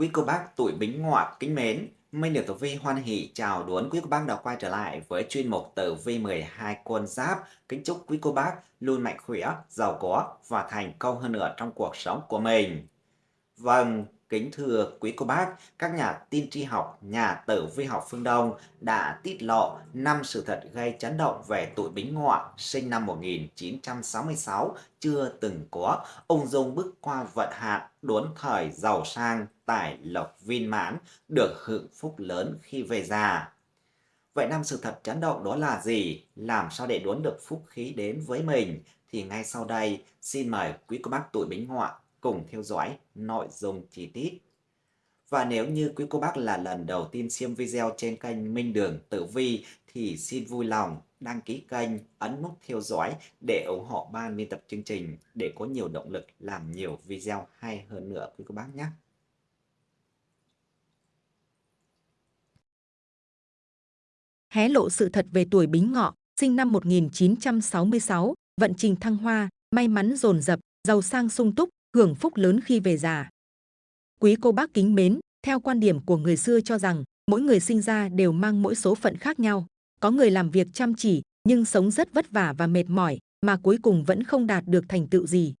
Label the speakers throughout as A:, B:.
A: Quý cô bác tuổi Bính Ngọ kính mến, Minh được Tử Vi hoan hỷ chào đón quý cô bác đã quay trở lại với chuyên mục Tử Vi 12 con giáp. Kính chúc quý cô bác luôn mạnh khỏe, giàu có và thành công hơn nữa trong cuộc sống của mình. Vâng, Kính thưa quý cô bác, các nhà tin tri học, nhà tử vi học phương Đông đã tiết lộ năm sự thật gây chấn động về tuổi Bính Ngọ sinh năm 1966 chưa từng có, Ông dung bước qua vận hạn, đốn thời giàu sang, tài lộc viên mãn, được hưởng phúc lớn khi về già. Vậy năm sự thật chấn động đó là gì? Làm sao để đốn được phúc khí đến với mình? Thì ngay sau đây, xin mời quý cô bác tuổi Bính Ngọ cùng theo dõi nội dung chi tiết. Và nếu như quý cô bác là lần đầu tiên xem video trên kênh Minh Đường Tử Vi thì xin vui lòng đăng ký kênh, ấn nút theo dõi để ủng hộ ban biên tập chương trình để có nhiều động lực làm nhiều video hay hơn nữa quý cô bác nhé.
B: Hé lộ sự thật về tuổi Bính Ngọ, sinh năm 1966, vận trình thăng hoa, may mắn dồn dập, giàu sang sung túc, hưởng phúc lớn khi về già. Quý cô bác kính mến, theo quan điểm của người xưa cho rằng, mỗi người sinh ra đều mang mỗi số phận khác nhau. Có người làm việc chăm chỉ, nhưng sống rất vất vả và mệt mỏi, mà cuối cùng vẫn không đạt được thành tựu gì.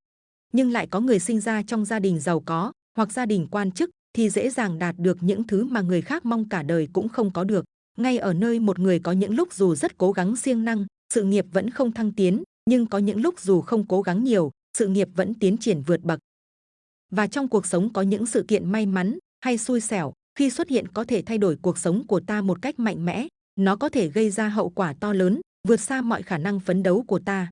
B: Nhưng lại có người sinh ra trong gia đình giàu có, hoặc gia đình quan chức, thì dễ dàng đạt được những thứ mà người khác mong cả đời cũng không có được. Ngay ở nơi một người có những lúc dù rất cố gắng siêng năng, sự nghiệp vẫn không thăng tiến, nhưng có những lúc dù không cố gắng nhiều, sự nghiệp vẫn tiến triển vượt bậc. Và trong cuộc sống có những sự kiện may mắn hay xui xẻo khi xuất hiện có thể thay đổi cuộc sống của ta một cách mạnh mẽ, nó có thể gây ra hậu quả to lớn, vượt xa mọi khả năng phấn đấu của ta.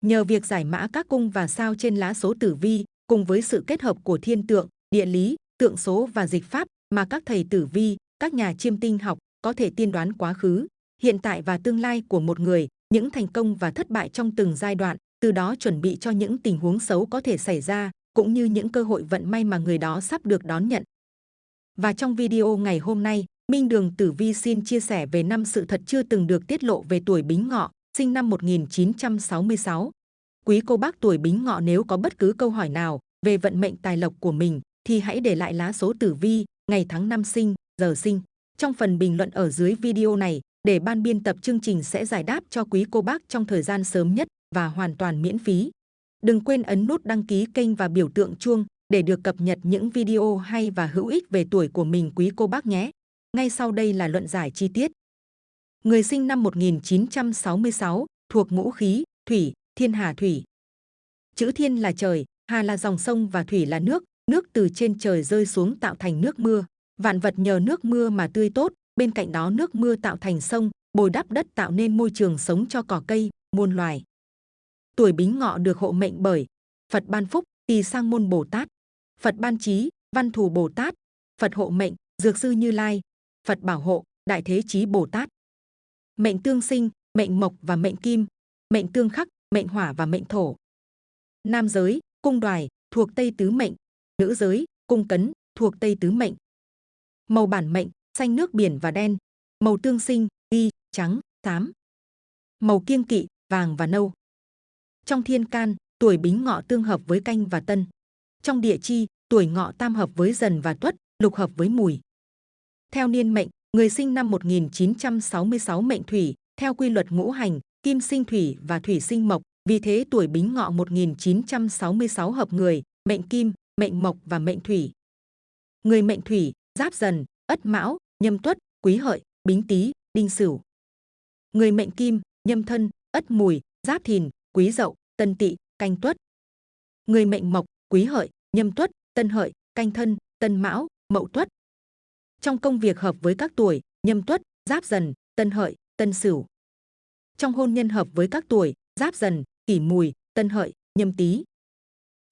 B: Nhờ việc giải mã các cung và sao trên lá số tử vi, cùng với sự kết hợp của thiên tượng, địa lý, tượng số và dịch pháp mà các thầy tử vi, các nhà chiêm tinh học có thể tiên đoán quá khứ, hiện tại và tương lai của một người, những thành công và thất bại trong từng giai đoạn, từ đó chuẩn bị cho những tình huống xấu có thể xảy ra, cũng như những cơ hội vận may mà người đó sắp được đón nhận. Và trong video ngày hôm nay, Minh Đường Tử Vi xin chia sẻ về năm sự thật chưa từng được tiết lộ về tuổi Bính Ngọ, sinh năm 1966. Quý cô bác tuổi Bính Ngọ nếu có bất cứ câu hỏi nào về vận mệnh tài lộc của mình thì hãy để lại lá số tử vi, ngày tháng năm sinh, giờ sinh trong phần bình luận ở dưới video này để ban biên tập chương trình sẽ giải đáp cho quý cô bác trong thời gian sớm nhất và hoàn toàn miễn phí. Đừng quên ấn nút đăng ký kênh và biểu tượng chuông để được cập nhật những video hay và hữu ích về tuổi của mình quý cô bác nhé. Ngay sau đây là luận giải chi tiết. Người sinh năm 1966, thuộc ngũ khí, thủy, thiên hà thủy. Chữ thiên là trời, hà là dòng sông và thủy là nước, nước từ trên trời rơi xuống tạo thành nước mưa. Vạn vật nhờ nước mưa mà tươi tốt, bên cạnh đó nước mưa tạo thành sông, bồi đắp đất tạo nên môi trường sống cho cỏ cây, muôn loài. Tuổi Bính Ngọ được hộ mệnh bởi Phật ban phúc, Tỳ Sang môn Bồ Tát, Phật ban trí, Văn thù Bồ Tát, Phật hộ mệnh, Dược sư Như Lai, Phật bảo hộ, Đại thế chí Bồ Tát. Mệnh tương sinh, mệnh mộc và mệnh kim, mệnh tương khắc, mệnh hỏa và mệnh thổ. Nam giới, cung đoài, thuộc Tây tứ mệnh, nữ giới, cung cấn, thuộc Tây tứ mệnh. Màu bản mệnh, xanh nước biển và đen, màu tương sinh, ghi, trắng, xám. Màu kiêng kỵ, vàng và nâu. Trong thiên can, tuổi bính ngọ tương hợp với canh và tân. Trong địa chi, tuổi ngọ tam hợp với dần và tuất, lục hợp với mùi. Theo niên mệnh, người sinh năm 1966 mệnh thủy, theo quy luật ngũ hành, kim sinh thủy và thủy sinh mộc, vì thế tuổi bính ngọ 1966 hợp người, mệnh kim, mệnh mộc và mệnh thủy. Người mệnh thủy, giáp dần, ất mão, nhâm tuất, quý hợi, bính tý, đinh sửu. Người mệnh kim, nhâm thân, ất mùi, giáp thìn, quý dậu, tân tỵ, canh tuất. Người mệnh mộc, quý hợi, nhâm tuất, tân hợi, canh thân, tân mão, mậu tuất. Trong công việc hợp với các tuổi nhâm tuất, giáp dần, tân hợi, tân sửu. Trong hôn nhân hợp với các tuổi giáp dần, kỷ mùi, tân hợi, nhâm tý.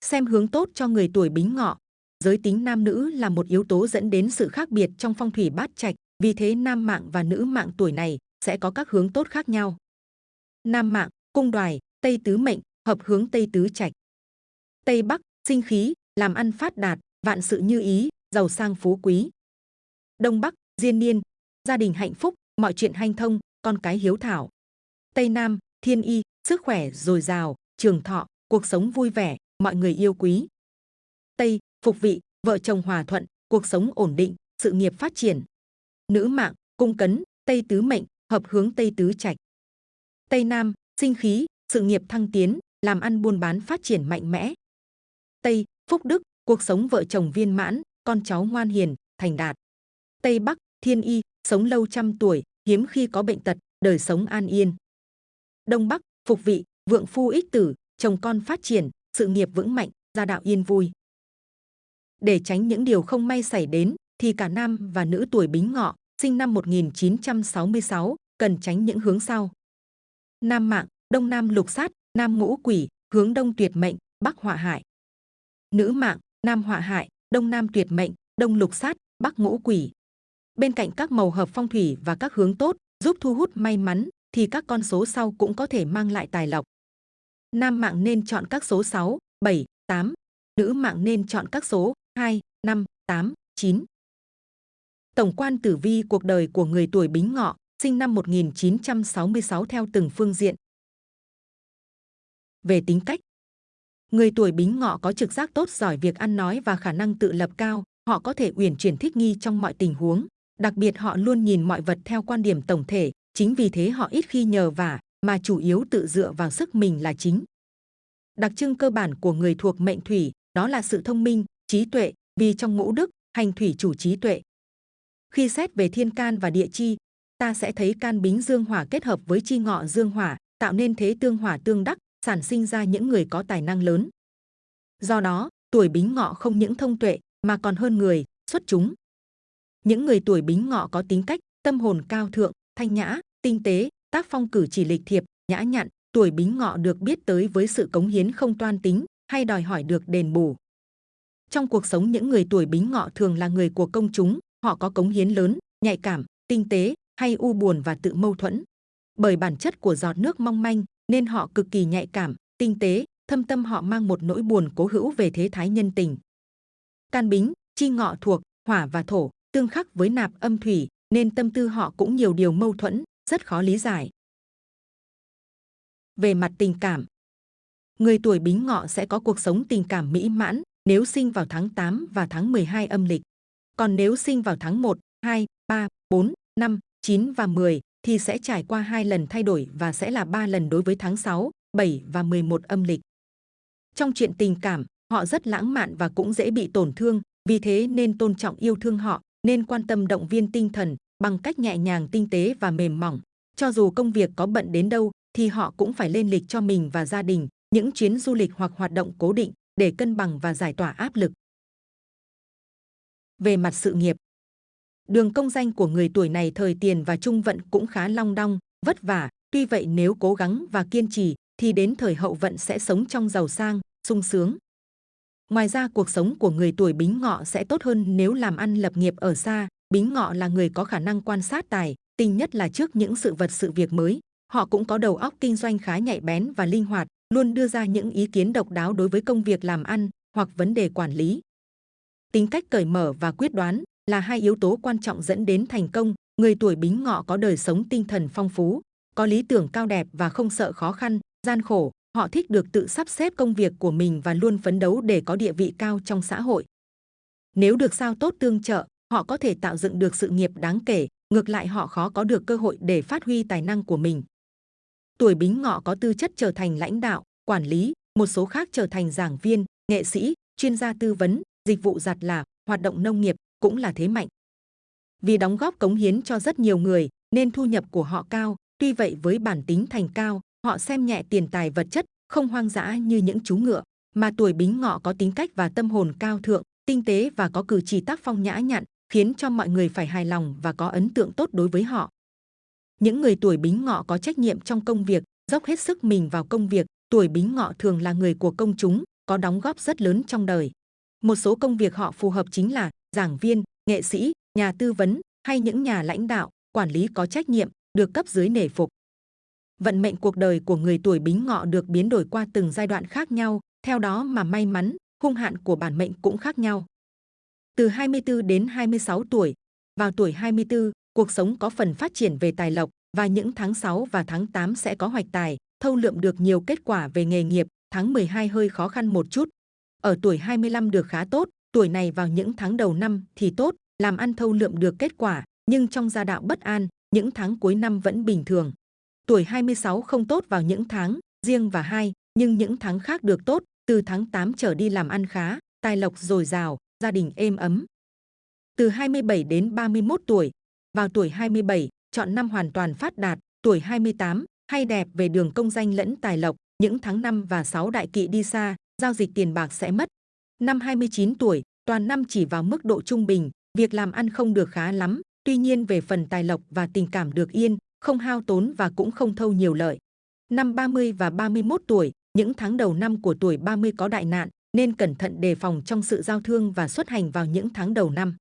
B: Xem hướng tốt cho người tuổi bính ngọ. Giới tính nam nữ là một yếu tố dẫn đến sự khác biệt trong phong thủy bát trạch, vì thế nam mạng và nữ mạng tuổi này sẽ có các hướng tốt khác nhau. Nam mạng, cung đoài, Tây tứ mệnh, hợp hướng Tây tứ trạch. Tây Bắc, sinh khí, làm ăn phát đạt, vạn sự như ý, giàu sang phú quý. Đông Bắc, diên niên, gia đình hạnh phúc, mọi chuyện hanh thông, con cái hiếu thảo. Tây Nam, thiên y, sức khỏe dồi dào, trường thọ, cuộc sống vui vẻ, mọi người yêu quý. Tây, phục vị, vợ chồng hòa thuận, cuộc sống ổn định, sự nghiệp phát triển. Nữ mạng, cung cấn, Tây tứ mệnh, hợp hướng Tây tứ trạch. Tây Nam, sinh khí, sự nghiệp thăng tiến, làm ăn buôn bán phát triển mạnh mẽ. Tây, phúc đức, cuộc sống vợ chồng viên mãn, con cháu ngoan hiền, thành đạt. Tây Bắc, thiên y, sống lâu trăm tuổi, hiếm khi có bệnh tật, đời sống an yên. Đông Bắc, phục vị, vượng phu ích tử, chồng con phát triển, sự nghiệp vững mạnh, gia đạo yên vui. Để tránh những điều không may xảy đến, thì cả nam và nữ tuổi bính ngọ, sinh năm 1966, cần tránh những hướng sau. Nam mạng, đông nam lục sát, nam ngũ quỷ, hướng đông tuyệt mệnh, bắc họa hại. Nữ mạng, nam họa hại, đông nam tuyệt mệnh, đông lục sát, bắc ngũ quỷ. Bên cạnh các màu hợp phong thủy và các hướng tốt giúp thu hút may mắn, thì các con số sau cũng có thể mang lại tài lộc. Nam mạng nên chọn các số 6, 7, 8. Nữ mạng nên chọn các số 2, 5, 8, 9. Tổng quan tử vi cuộc đời của người tuổi Bính Ngọ, sinh năm 1966 theo từng phương diện. Về tính cách, người tuổi Bính Ngọ có trực giác tốt, giỏi việc ăn nói và khả năng tự lập cao. Họ có thể uyển chuyển thích nghi trong mọi tình huống. Đặc biệt họ luôn nhìn mọi vật theo quan điểm tổng thể. Chính vì thế họ ít khi nhờ vả, mà chủ yếu tự dựa vào sức mình là chính. Đặc trưng cơ bản của người thuộc mệnh thủy đó là sự thông minh, trí tuệ, vì trong ngũ đức, hành thủy chủ trí tuệ. Khi xét về thiên can và địa chi, ta sẽ thấy can bính dương hỏa kết hợp với chi ngọ dương hỏa, tạo nên thế tương hỏa tương đắc, sản sinh ra những người có tài năng lớn. Do đó, tuổi bính ngọ không những thông tuệ mà còn hơn người, xuất chúng. Những người tuổi bính ngọ có tính cách, tâm hồn cao thượng, thanh nhã, tinh tế, tác phong cử chỉ lịch thiệp, nhã nhặn, tuổi bính ngọ được biết tới với sự cống hiến không toan tính hay đòi hỏi được đền bù. Trong cuộc sống những người tuổi bính ngọ thường là người của công chúng, họ có cống hiến lớn, nhạy cảm, tinh tế hay u buồn và tự mâu thuẫn. Bởi bản chất của giọt nước mong manh nên họ cực kỳ nhạy cảm, tinh tế, thâm tâm họ mang một nỗi buồn cố hữu về thế thái nhân tình. Can bính, chi ngọ thuộc, hỏa và thổ, tương khắc với nạp âm thủy, nên tâm tư họ cũng nhiều điều mâu thuẫn, rất khó lý giải. Về mặt tình cảm, người tuổi bính ngọ sẽ có cuộc sống tình cảm mỹ mãn nếu sinh vào tháng 8 và tháng 12 âm lịch. Còn nếu sinh vào tháng 1, 2, 3, 4, 5, 9 và 10 thì sẽ trải qua hai lần thay đổi và sẽ là ba lần đối với tháng 6, 7 và 11 âm lịch. Trong chuyện tình cảm, họ rất lãng mạn và cũng dễ bị tổn thương, vì thế nên tôn trọng yêu thương họ, nên quan tâm động viên tinh thần bằng cách nhẹ nhàng tinh tế và mềm mỏng. Cho dù công việc có bận đến đâu thì họ cũng phải lên lịch cho mình và gia đình, những chuyến du lịch hoặc hoạt động cố định để cân bằng và giải tỏa áp lực. Về mặt sự nghiệp, đường công danh của người tuổi này thời tiền và trung vận cũng khá long đong, vất vả. Tuy vậy nếu cố gắng và kiên trì thì đến thời hậu vận sẽ sống trong giàu sang, sung sướng. Ngoài ra cuộc sống của người tuổi bính ngọ sẽ tốt hơn nếu làm ăn lập nghiệp ở xa. Bính ngọ là người có khả năng quan sát tài, tinh nhất là trước những sự vật sự việc mới. Họ cũng có đầu óc kinh doanh khá nhạy bén và linh hoạt, luôn đưa ra những ý kiến độc đáo đối với công việc làm ăn hoặc vấn đề quản lý. Tính cách cởi mở và quyết đoán là hai yếu tố quan trọng dẫn đến thành công. Người tuổi bính ngọ có đời sống tinh thần phong phú, có lý tưởng cao đẹp và không sợ khó khăn, gian khổ. Họ thích được tự sắp xếp công việc của mình và luôn phấn đấu để có địa vị cao trong xã hội. Nếu được sao tốt tương trợ, họ có thể tạo dựng được sự nghiệp đáng kể. Ngược lại họ khó có được cơ hội để phát huy tài năng của mình. Tuổi bính ngọ có tư chất trở thành lãnh đạo, quản lý, một số khác trở thành giảng viên, nghệ sĩ, chuyên gia tư vấn, dịch vụ giặt là, hoạt động nông nghiệp cũng là thế mạnh. Vì đóng góp cống hiến cho rất nhiều người nên thu nhập của họ cao, tuy vậy với bản tính thành cao, họ xem nhẹ tiền tài vật chất, không hoang dã như những chú ngựa, mà tuổi bính ngọ có tính cách và tâm hồn cao thượng, tinh tế và có cử chỉ tác phong nhã nhặn, khiến cho mọi người phải hài lòng và có ấn tượng tốt đối với họ. Những người tuổi bính ngọ có trách nhiệm trong công việc, dốc hết sức mình vào công việc, tuổi bính ngọ thường là người của công chúng, có đóng góp rất lớn trong đời. Một số công việc họ phù hợp chính là giảng viên, nghệ sĩ, nhà tư vấn hay những nhà lãnh đạo, quản lý có trách nhiệm, được cấp dưới nể phục. Vận mệnh cuộc đời của người tuổi bính ngọ được biến đổi qua từng giai đoạn khác nhau, theo đó mà may mắn, hung hạn của bản mệnh cũng khác nhau. Từ 24 đến 26 tuổi, vào tuổi 24, cuộc sống có phần phát triển về tài lộc và những tháng 6 và tháng 8 sẽ có hoạch tài, thâu lượm được nhiều kết quả về nghề nghiệp, tháng 12 hơi khó khăn một chút. Ở tuổi 25 được khá tốt, tuổi này vào những tháng đầu năm thì tốt, làm ăn thâu lượm được kết quả, nhưng trong gia đạo bất an, những tháng cuối năm vẫn bình thường. Tuổi 26 không tốt vào những tháng riêng và hai, nhưng những tháng khác được tốt, từ tháng 8 trở đi làm ăn khá, tài lộc dồi dào, gia đình êm ấm. Từ 27 đến 31 tuổi, vào tuổi 27, chọn năm hoàn toàn phát đạt, tuổi 28, hay đẹp về đường công danh lẫn tài lộc, những tháng 5 và 6 đại kỵ đi xa, giao dịch tiền bạc sẽ mất. Năm 29 tuổi, toàn năm chỉ vào mức độ trung bình, việc làm ăn không được khá lắm, tuy nhiên về phần tài lộc và tình cảm được yên, không hao tốn và cũng không thâu nhiều lợi. Năm 30 và 31 tuổi, những tháng đầu năm của tuổi 30 có đại nạn, nên cẩn thận đề phòng trong sự giao thương và xuất hành vào những tháng đầu năm.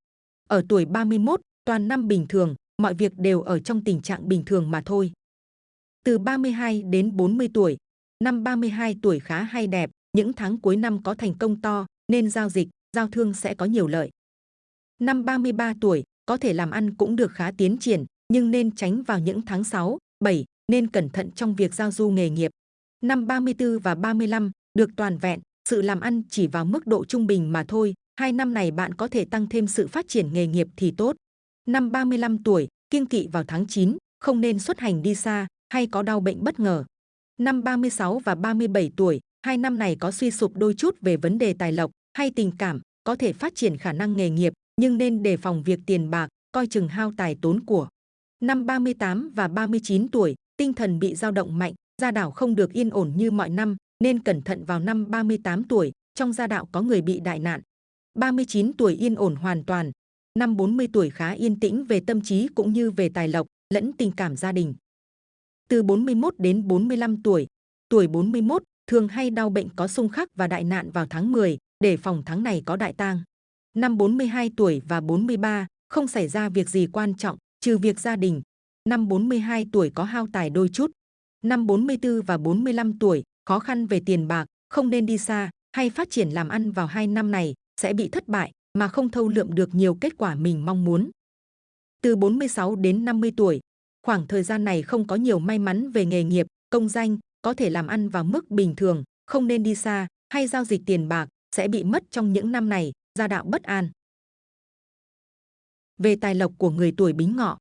B: Ở tuổi 31, toàn năm bình thường, mọi việc đều ở trong tình trạng bình thường mà thôi. Từ 32 đến 40 tuổi, năm 32 tuổi khá hay đẹp, những tháng cuối năm có thành công to, nên giao dịch, giao thương sẽ có nhiều lợi. Năm 33 tuổi, có thể làm ăn cũng được khá tiến triển, nhưng nên tránh vào những tháng 6, 7, nên cẩn thận trong việc giao du nghề nghiệp. Năm 34 và 35, được toàn vẹn, sự làm ăn chỉ vào mức độ trung bình mà thôi, hai năm này bạn có thể tăng thêm sự phát triển nghề nghiệp thì tốt. Năm 35 tuổi, kiêng kỵ vào tháng 9, không nên xuất hành đi xa hay có đau bệnh bất ngờ. Năm 36 và 37 tuổi, hai năm này có suy sụp đôi chút về vấn đề tài lộc hay tình cảm, có thể phát triển khả năng nghề nghiệp, nhưng nên đề phòng việc tiền bạc, coi chừng hao tài tốn của. Năm 38 và 39 tuổi, tinh thần bị dao động mạnh, gia đạo không được yên ổn như mọi năm, nên cẩn thận vào năm 38 tuổi, trong gia đạo có người bị đại nạn. 39 tuổi yên ổn hoàn toàn, năm 40 tuổi khá yên tĩnh về tâm trí cũng như về tài lộc, lẫn tình cảm gia đình. Từ 41 đến 45 tuổi, tuổi 41 thường hay đau bệnh có xung khắc và đại nạn vào tháng 10, để phòng tháng này có đại tang. Năm 42 tuổi và 43, không xảy ra việc gì quan trọng, trừ việc gia đình. Năm 42 tuổi có hao tài đôi chút. Năm 44 và 45 tuổi, khó khăn về tiền bạc, không nên đi xa hay phát triển làm ăn vào hai năm này, sẽ bị thất bại mà không thâu lượm được nhiều kết quả mình mong muốn. Từ 46 đến 50 tuổi, khoảng thời gian này không có nhiều may mắn về nghề nghiệp, công danh, có thể làm ăn vào mức bình thường, không nên đi xa hay giao dịch tiền bạc, sẽ bị mất trong những năm này, gia đạo bất an. Về tài lộc của người tuổi bính ngọ,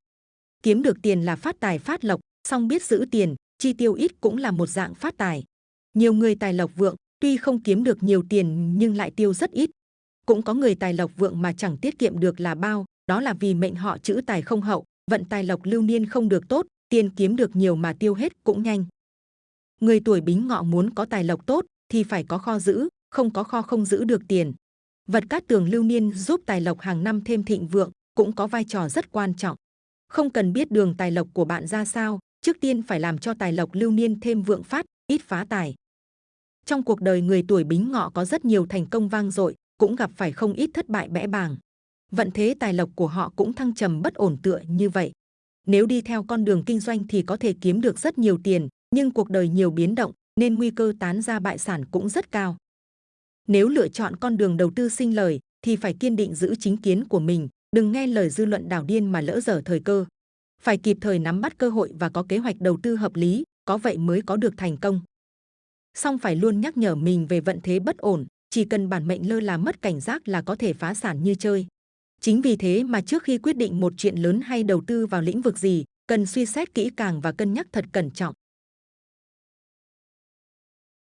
B: kiếm được tiền là phát tài phát lộc, song biết giữ tiền, chi tiêu ít cũng là một dạng phát tài. Nhiều người tài lộc vượng, tuy không kiếm được nhiều tiền nhưng lại tiêu rất ít. Cũng có người tài lộc vượng mà chẳng tiết kiệm được là bao, đó là vì mệnh họ chữ tài không hậu, vận tài lộc lưu niên không được tốt, tiền kiếm được nhiều mà tiêu hết cũng nhanh. Người tuổi bính ngọ muốn có tài lộc tốt thì phải có kho giữ, không có kho không giữ được tiền. Vật cát tường lưu niên giúp tài lộc hàng năm thêm thịnh vượng, cũng có vai trò rất quan trọng. Không cần biết đường tài lộc của bạn ra sao, trước tiên phải làm cho tài lộc lưu niên thêm vượng phát, ít phá tài. Trong cuộc đời người tuổi bính ngọ có rất nhiều thành công vang dội, cũng gặp phải không ít thất bại bẽ bàng. Vận thế tài lộc của họ cũng thăng trầm bất ổn tựa như vậy. Nếu đi theo con đường kinh doanh thì có thể kiếm được rất nhiều tiền, nhưng cuộc đời nhiều biến động nên nguy cơ tán ra bại sản cũng rất cao. Nếu lựa chọn con đường đầu tư sinh lời thì phải kiên định giữ chính kiến của mình, đừng nghe lời dư luận đảo điên mà lỡ dở thời cơ. Phải kịp thời nắm bắt cơ hội và có kế hoạch đầu tư hợp lý, có vậy mới có được thành công. Song phải luôn nhắc nhở mình về vận thế bất ổn, chỉ cần bản mệnh lơ là mất cảnh giác là có thể phá sản như chơi. Chính vì thế mà trước khi quyết định một chuyện lớn hay đầu tư vào lĩnh vực gì, cần suy xét kỹ càng và cân nhắc thật cẩn trọng.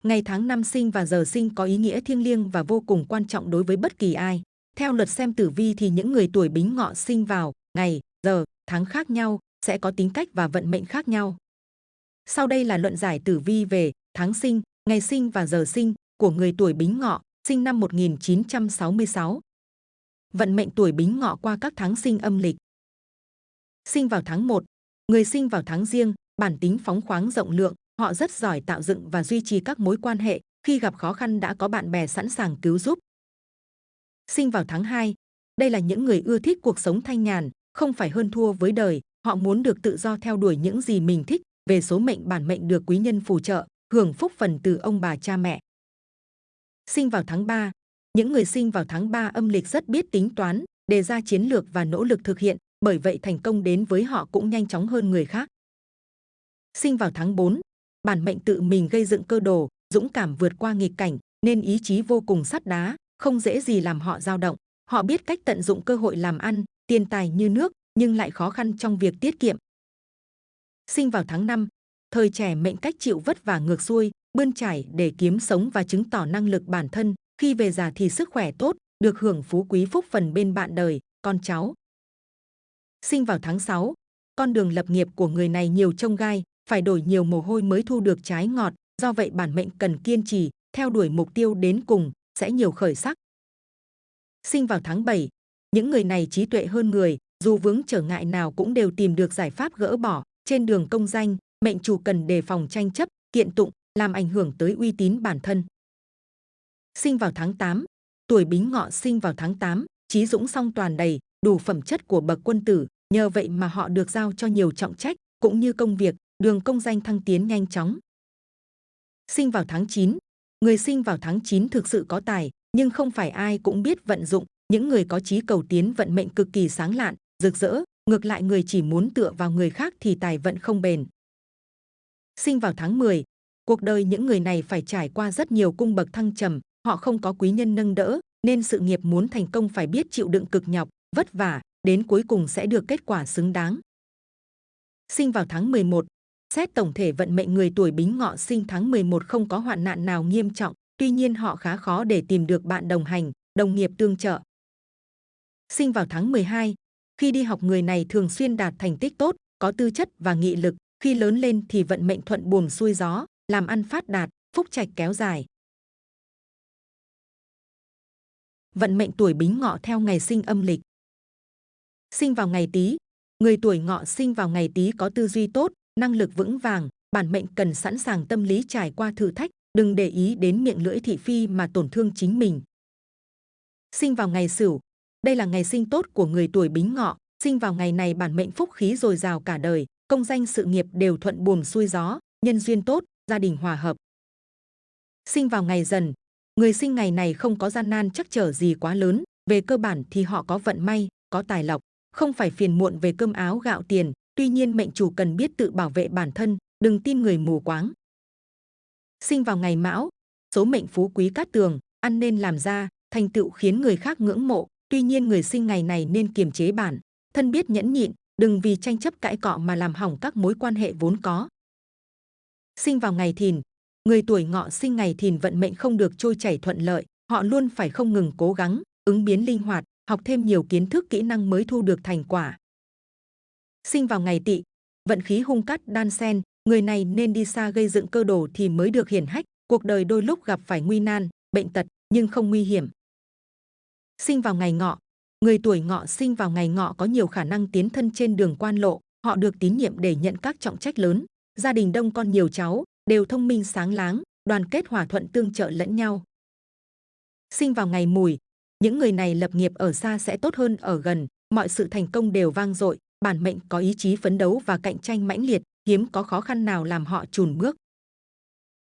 B: Ngày tháng năm sinh và giờ sinh có ý nghĩa thiêng liêng và vô cùng quan trọng đối với bất kỳ ai. Theo luật xem tử vi thì những người tuổi bính ngọ sinh vào ngày, giờ, tháng khác nhau sẽ có tính cách và vận mệnh khác nhau. Sau đây là luận giải tử vi về tháng sinh, ngày sinh và giờ sinh của người tuổi bính ngọ, sinh năm 1966. Vận mệnh tuổi bính ngọ qua các tháng sinh âm lịch. Sinh vào tháng 1, người sinh vào tháng riêng, bản tính phóng khoáng rộng lượng, họ rất giỏi tạo dựng và duy trì các mối quan hệ, khi gặp khó khăn đã có bạn bè sẵn sàng cứu giúp. Sinh vào tháng 2, đây là những người ưa thích cuộc sống thanh nhàn, không phải hơn thua với đời, họ muốn được tự do theo đuổi những gì mình thích, về số mệnh bản mệnh được quý nhân phù trợ, hưởng phúc phần từ ông bà cha mẹ. Sinh vào tháng 3, những người sinh vào tháng 3 âm lịch rất biết tính toán, đề ra chiến lược và nỗ lực thực hiện, bởi vậy thành công đến với họ cũng nhanh chóng hơn người khác. Sinh vào tháng 4, bản mệnh tự mình gây dựng cơ đồ, dũng cảm vượt qua nghịch cảnh, nên ý chí vô cùng sắt đá, không dễ gì làm họ dao động. Họ biết cách tận dụng cơ hội làm ăn, tiền tài như nước, nhưng lại khó khăn trong việc tiết kiệm. Sinh vào tháng 5, thời trẻ mệnh cách chịu vất vả ngược xuôi, bươn trải để kiếm sống và chứng tỏ năng lực bản thân. Khi về già thì sức khỏe tốt, được hưởng phú quý phúc phần bên bạn đời, con cháu. Sinh vào tháng 6, con đường lập nghiệp của người này nhiều trông gai, phải đổi nhiều mồ hôi mới thu được trái ngọt, do vậy bản mệnh cần kiên trì, theo đuổi mục tiêu đến cùng, sẽ nhiều khởi sắc. Sinh vào tháng 7, những người này trí tuệ hơn người, dù vướng trở ngại nào cũng đều tìm được giải pháp gỡ bỏ. Trên đường công danh, mệnh chủ cần đề phòng tranh chấp, kiện tụng, làm ảnh hưởng tới uy tín bản thân. Sinh vào tháng 8, tuổi bính ngọ sinh vào tháng 8, trí dũng song toàn đầy, đủ phẩm chất của bậc quân tử, nhờ vậy mà họ được giao cho nhiều trọng trách, cũng như công việc, đường công danh thăng tiến nhanh chóng. Sinh vào tháng 9, người sinh vào tháng 9 thực sự có tài, nhưng không phải ai cũng biết vận dụng, những người có trí cầu tiến vận mệnh cực kỳ sáng lạn, rực rỡ, ngược lại người chỉ muốn tựa vào người khác thì tài vận không bền. Sinh vào tháng 10, cuộc đời những người này phải trải qua rất nhiều cung bậc thăng trầm, họ không có quý nhân nâng đỡ, nên sự nghiệp muốn thành công phải biết chịu đựng cực nhọc, vất vả, đến cuối cùng sẽ được kết quả xứng đáng. Sinh vào tháng 11, xét tổng thể vận mệnh người tuổi Bính Ngọ sinh tháng 11 không có hoạn nạn nào nghiêm trọng, tuy nhiên họ khá khó để tìm được bạn đồng hành, đồng nghiệp tương trợ. Sinh vào tháng 12, khi đi học người này thường xuyên đạt thành tích tốt, có tư chất và nghị lực, khi lớn lên thì vận mệnh thuận buồm xuôi gió, làm ăn phát đạt, phúc trạch kéo dài. Vận mệnh tuổi Bính Ngọ theo ngày sinh âm lịch. Sinh vào ngày Tý, người tuổi Ngọ sinh vào ngày Tý có tư duy tốt, năng lực vững vàng, bản mệnh cần sẵn sàng tâm lý trải qua thử thách, đừng để ý đến miệng lưỡi thị phi mà tổn thương chính mình. Sinh vào ngày Sửu, đây là ngày sinh tốt của người tuổi Bính Ngọ, sinh vào ngày này bản mệnh phúc khí dồi dào cả đời, công danh sự nghiệp đều thuận buồm xuôi gió, nhân duyên tốt, gia đình hòa hợp. Sinh vào ngày Dần, người sinh ngày này không có gian nan chắc trở gì quá lớn, về cơ bản thì họ có vận may, có tài lộc, không phải phiền muộn về cơm áo gạo tiền, tuy nhiên mệnh chủ cần biết tự bảo vệ bản thân, đừng tin người mù quáng. Sinh vào ngày Mão, số mệnh phú quý cát tường, ăn nên làm ra, thành tựu khiến người khác ngưỡng mộ, tuy nhiên người sinh ngày này nên kiềm chế bản, thân biết nhẫn nhịn, đừng vì tranh chấp cãi cọ mà làm hỏng các mối quan hệ vốn có. Sinh vào ngày Thìn, người tuổi Ngọ sinh ngày Thìn vận mệnh không được trôi chảy thuận lợi, họ luôn phải không ngừng cố gắng, ứng biến linh hoạt, học thêm nhiều kiến thức kỹ năng mới thu được thành quả. Sinh vào ngày Tỵ, vận khí hung cát đan sen, người này nên đi xa gây dựng cơ đồ thì mới được hiển hách, cuộc đời đôi lúc gặp phải nguy nan, bệnh tật nhưng không nguy hiểm. Sinh vào ngày Ngọ, người tuổi Ngọ sinh vào ngày Ngọ có nhiều khả năng tiến thân trên đường quan lộ, họ được tín nhiệm để nhận các trọng trách lớn, gia đình đông con nhiều cháu, đều thông minh sáng láng, đoàn kết hòa thuận tương trợ lẫn nhau. Sinh vào ngày Mùi, những người này lập nghiệp ở xa sẽ tốt hơn ở gần, mọi sự thành công đều vang dội, bản mệnh có ý chí phấn đấu và cạnh tranh mãnh liệt, hiếm có khó khăn nào làm họ chùn bước.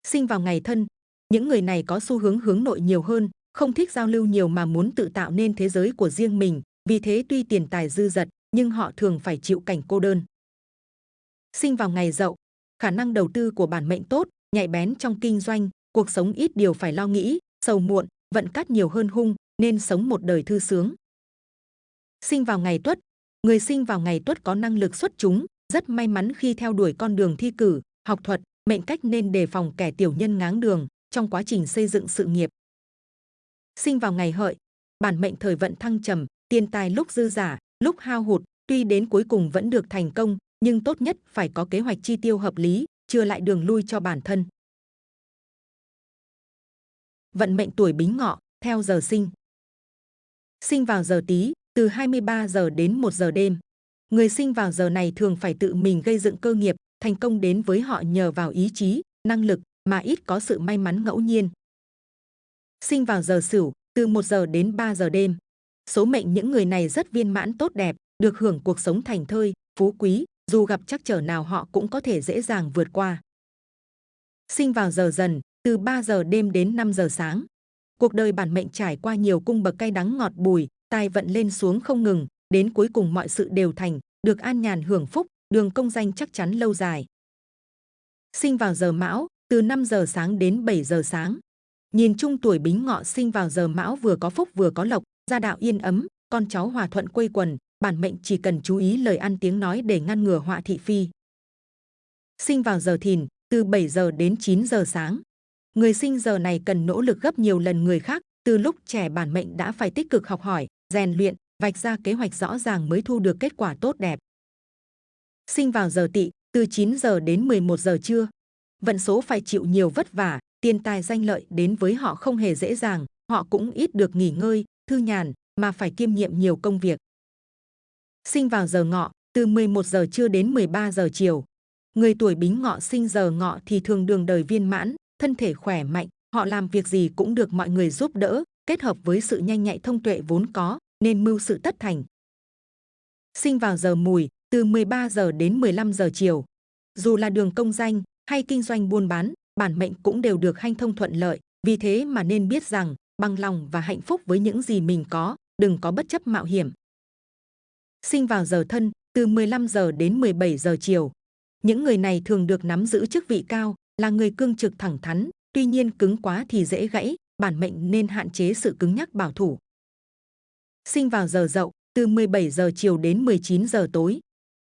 B: Sinh vào ngày thân, những người này có xu hướng hướng nội nhiều hơn, không thích giao lưu nhiều mà muốn tự tạo nên thế giới của riêng mình, vì thế tuy tiền tài dư dật, nhưng họ thường phải chịu cảnh cô đơn. Sinh vào ngày dậu, khả năng đầu tư của bản mệnh tốt, nhạy bén trong kinh doanh, cuộc sống ít điều phải lo nghĩ, sầu muộn, vận cát nhiều hơn hung, nên sống một đời thư sướng. Sinh vào ngày tuất, người sinh vào ngày tuất có năng lực xuất chúng, rất may mắn khi theo đuổi con đường thi cử, học thuật, mệnh cách nên đề phòng kẻ tiểu nhân ngáng đường trong quá trình xây dựng sự nghiệp. Sinh vào ngày hợi, bản mệnh thời vận thăng trầm, tiền tài lúc dư giả, lúc hao hụt, tuy đến cuối cùng vẫn được thành công, nhưng tốt nhất phải có kế hoạch chi tiêu hợp lý, chưa lại đường lui cho bản thân. Vận mệnh tuổi Bính Ngọ theo giờ sinh. Sinh vào giờ Tý, từ 23 giờ đến 1 giờ đêm. Người sinh vào giờ này thường phải tự mình gây dựng cơ nghiệp, thành công đến với họ nhờ vào ý chí, năng lực mà ít có sự may mắn ngẫu nhiên. Sinh vào giờ Sửu, từ 1 giờ đến 3 giờ đêm. Số mệnh những người này rất viên mãn tốt đẹp, được hưởng cuộc sống thành thơi, phú quý, dù gặp trắc trở nào họ cũng có thể dễ dàng vượt qua. Sinh vào giờ dần, từ 3 giờ đêm đến 5 giờ sáng. Cuộc đời bản mệnh trải qua nhiều cung bậc cay đắng ngọt bùi, tài vận lên xuống không ngừng, đến cuối cùng mọi sự đều thành, được an nhàn hưởng phúc, đường công danh chắc chắn lâu dài. Sinh vào giờ mão, từ 5 giờ sáng đến 7 giờ sáng. Nhìn chung tuổi bính ngọ sinh vào giờ mão vừa có phúc vừa có lộc, gia đạo yên ấm, con cháu hòa thuận quây quần, bản mệnh chỉ cần chú ý lời ăn tiếng nói để ngăn ngừa họa thị phi. Sinh vào giờ thìn, từ 7 giờ đến 9 giờ sáng. Người sinh giờ này cần nỗ lực gấp nhiều lần người khác, từ lúc trẻ bản mệnh đã phải tích cực học hỏi, rèn luyện, vạch ra kế hoạch rõ ràng mới thu được kết quả tốt đẹp. Sinh vào giờ tỵ, từ 9 giờ đến 11 giờ trưa. Vận số phải chịu nhiều vất vả, tiền tài danh lợi đến với họ không hề dễ dàng, họ cũng ít được nghỉ ngơi, thư nhàn, mà phải kiêm nhiệm nhiều công việc. Sinh vào giờ ngọ, từ 11 giờ trưa đến 13 giờ chiều. Người tuổi bính ngọ sinh giờ ngọ thì thường đường đời viên mãn, thân thể khỏe mạnh, họ làm việc gì cũng được mọi người giúp đỡ, kết hợp với sự nhanh nhạy thông tuệ vốn có, nên mưu sự tất thành. Sinh vào giờ mùi, từ 13 giờ đến 15 giờ chiều. Dù là đường công danh hay kinh doanh buôn bán, bản mệnh cũng đều được hanh thông thuận lợi, vì thế mà nên biết rằng bằng lòng và hạnh phúc với những gì mình có, đừng có bất chấp mạo hiểm. Sinh vào giờ thân, từ 15 giờ đến 17 giờ chiều. Những người này thường được nắm giữ chức vị cao, là người cương trực thẳng thắn, tuy nhiên cứng quá thì dễ gãy, bản mệnh nên hạn chế sự cứng nhắc bảo thủ. Sinh vào giờ dậu, từ 17 giờ chiều đến 19 giờ tối.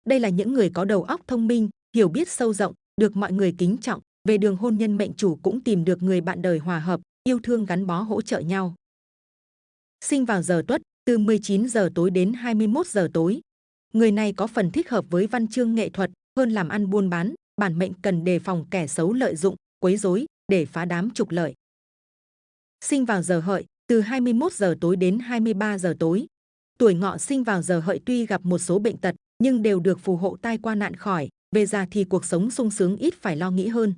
B: Đây là những người có đầu óc thông minh, hiểu biết sâu rộng, được mọi người kính trọng, về đường hôn nhân mệnh chủ cũng tìm được người bạn đời hòa hợp, yêu thương gắn bó hỗ trợ nhau. Sinh vào giờ tuất, từ 19 giờ tối đến 21 giờ tối. Người này có phần thích hợp với văn chương nghệ thuật hơn làm ăn buôn bán, bản mệnh cần đề phòng kẻ xấu lợi dụng, quấy rối để phá đám trục lợi. Sinh vào giờ hợi, từ 21 giờ tối đến 23 giờ tối. Tuổi ngọ sinh vào giờ hợi tuy gặp một số bệnh tật, nhưng đều được phù hộ tai qua nạn khỏi, về già thì cuộc sống sung sướng ít phải lo nghĩ hơn.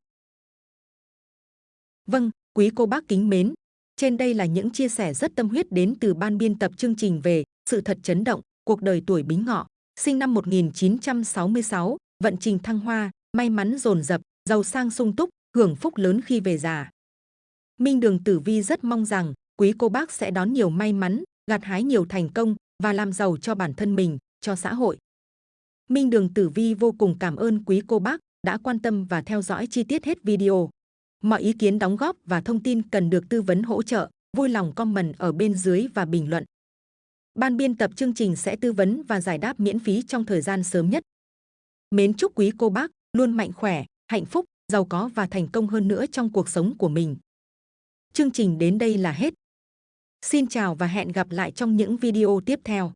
B: Vâng, quý cô bác kính mến, trên đây là những chia sẻ rất tâm huyết đến từ ban biên tập chương trình về sự thật chấn động, cuộc đời tuổi bính ngọ, sinh năm 1966, vận trình thăng hoa, may mắn dồn dập, giàu sang sung túc, hưởng phúc lớn khi về già. Minh Đường Tử Vi rất mong rằng quý cô bác sẽ đón nhiều may mắn, gặt hái nhiều thành công và làm giàu cho bản thân mình, cho xã hội. Minh Đường Tử Vi vô cùng cảm ơn quý cô bác đã quan tâm và theo dõi chi tiết hết video. Mọi ý kiến đóng góp và thông tin cần được tư vấn hỗ trợ, vui lòng comment ở bên dưới và bình luận. Ban biên tập chương trình sẽ tư vấn và giải đáp miễn phí trong thời gian sớm nhất. Mến chúc quý cô bác luôn mạnh khỏe, hạnh phúc, giàu có và thành công hơn nữa trong cuộc sống của mình. Chương trình đến đây là hết. Xin chào và hẹn gặp lại trong những video tiếp theo.